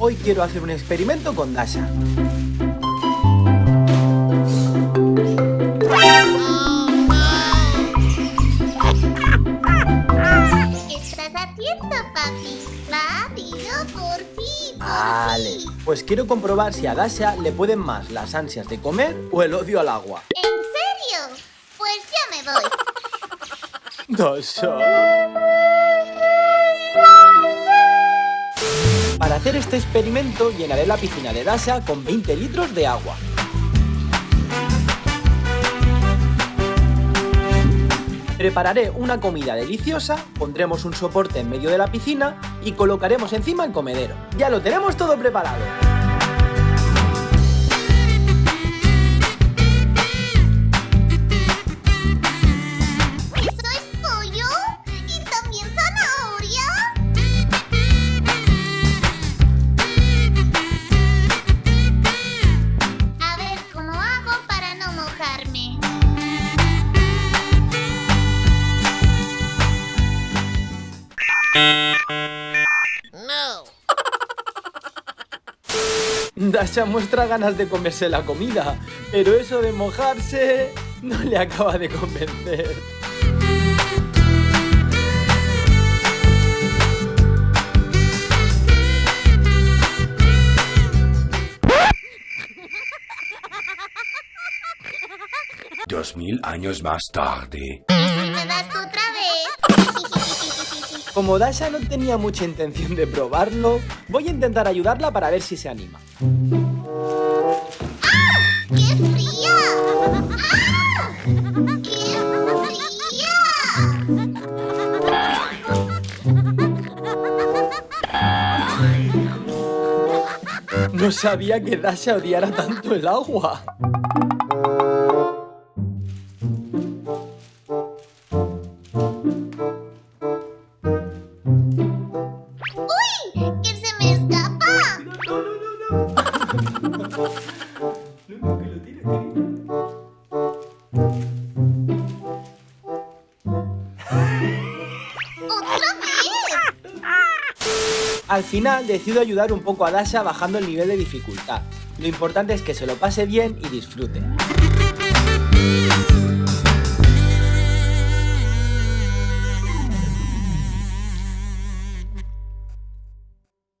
Hoy quiero hacer un experimento con Dasha. estás haciendo, papi? Rápido, por fin, por Vale, pues quiero comprobar si a Dasha le pueden más las ansias de comer o el odio al agua. ¿En serio? Pues ya me voy. Dasha. Hacer este experimento llenaré la piscina de Dasha con 20 litros de agua. Prepararé una comida deliciosa, pondremos un soporte en medio de la piscina y colocaremos encima el comedero. Ya lo tenemos todo preparado. Dasha muestra ganas de comerse la comida, pero eso de mojarse no le acaba de convencer. Dos mil años más tarde. Como Dasha no tenía mucha intención de probarlo, voy a intentar ayudarla para ver si se anima. ¡Qué fría! ¡Ah! ¡Qué No sabía que Dasha odiara tanto el agua. Al final decido ayudar un poco a Dasha bajando el nivel de dificultad. Lo importante es que se lo pase bien y disfrute.